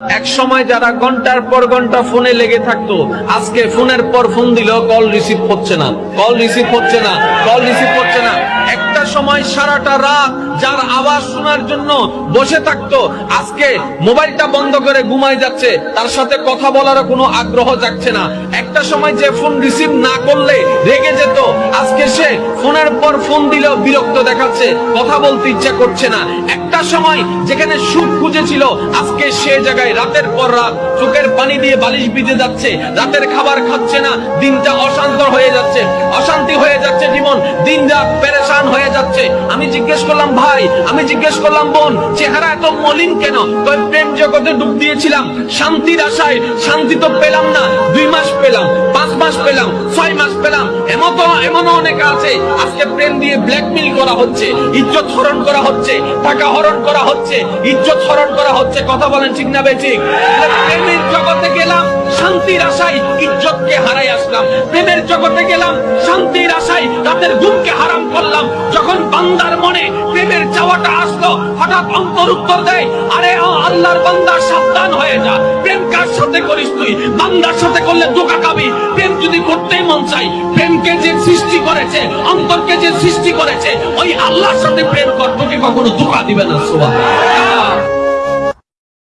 এক সময় যারা ঘণ্টার পর ঘণ্টা ফোনে লেগে থাকতো, আজকে ফোনের পর ফোন দিলেও কল রিসিভ হচ্ছে না। কল রিসিভ হচ্ছে না, কল রিসিভ হচ্ছে না। একটা সময় সারাটা রাত যার আওয়াজ শোনার জন্য বসে থাকতো, আজকে মোবাইলটা বন্ধ করে ঘুমায় যাচ্ছে, তার সাথে কথা বলারও কোনো আগ্রহ যাচ্ছে না। একটা সময় যে ফোন রিসিভ না করলে রেগে যেত, আজকে সে ফোনের পর ফোন দিলেও বিরক্ত দেখাচ্ছে, কথা বলতে ইচ্ছা করছে না। একটা সময় যেখানে সুখ খুঁজেছিল, আজকে সে জায়গায় রাতের পর রাত চোখের পানি দিয়ে বালিশ বিঁধে যাচ্ছে, রাতের খাবার খাচ্ছে না, দিনটা অশান্ত হয়ে যাচ্ছে। অশান্তি হয়ে যাচ্ছে জীবন দিন রাত পেরেশান হয়ে যাচ্ছে। আমি জিজ্ঞেস করলাম, ভাই, আমি জিজ্ঞেস করলাম, বোন, চেহারা এত মলিন কেন? তোর প্রেম জগতে ডুব দিয়েছিলাম, শান্তির আশায় শান্তি তো পেলাম না। দুই মাস পেলাম, পাঁচ মাস পেলাম, ছয় মাস পেলাম এমন তো এমন অনেক আছে, আজকে প্রেম দিয়ে ব্ল্যাকমেল করা হচ্ছে, ইজ্জত হরণ করা হচ্ছে, টাকা হরণ করা হচ্ছে, ইজ্জত হরণ করা হচ্ছে, কথা বলেন ঠিক না বেঠিক প্রেমের জগতে গেলাম, শান্তির আশায় ইজ্জতকে হারাই আসলাম। প্রেমের জগতে গেলাম, শান্তির আশায় রাতের ঘুমকে হারাম করলাম। যখন বান্দার মনে প্রেমের চাওয়াটা আসলো, হঠাৎ অন্তর উত্তর দেয়, আরে আল্লাহর বান্দা সাবধান হয়ে যা। প্রেম কার সাথে করিস তুই? বান্দার সাথে করলে ধোকা খাবি। প্রেম যদি করতেই মন চাই প্রেমকে যে সৃষ্টি করেছে, অন্তরকে যে সৃষ্টি করেছে, ওই আল্লাহর সাথে প্রেম কর তোকে কখনো? ধোকা দিবে না সোয়া